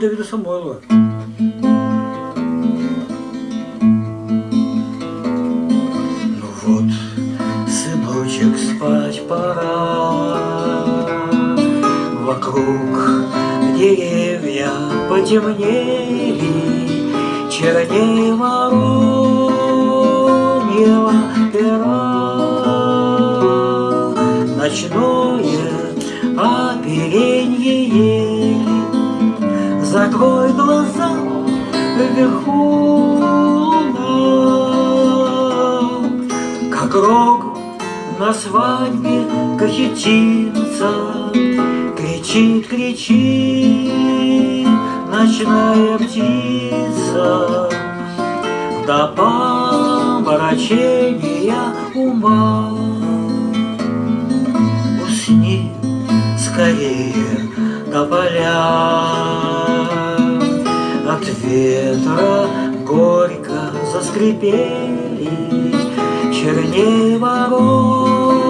Давида Самойлова. Ну вот, сыночек, спать пора. Вокруг деревья потемнели, черней вороньего пера. Ночное оперенье Закрой глаза вверху Как рог на свадьбе кахетинца, Кричит, кричит ночная птица До помрачения ума. Усни скорее до поля От ветра горько заскрипели Черней вороньего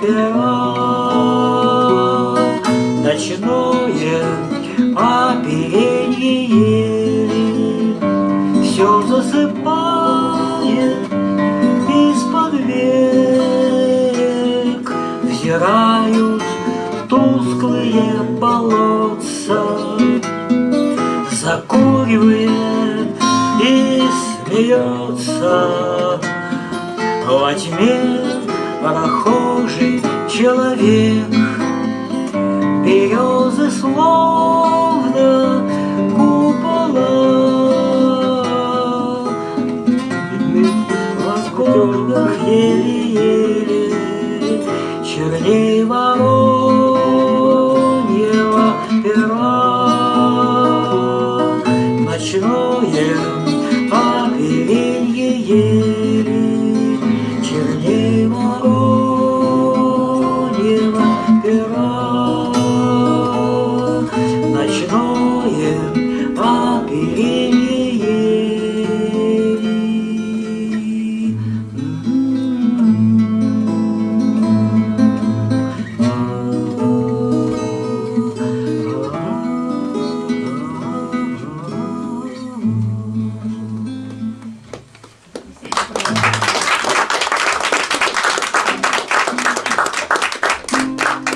пера. Ночное оперенье ели Все засыпает из-под век. Взирают тусклые болотца вздрагивает и смеется. Во тьме прохожий человек Березы словно купола. В разгонах еле-еле черней ворот ели, пера. Ночное побеление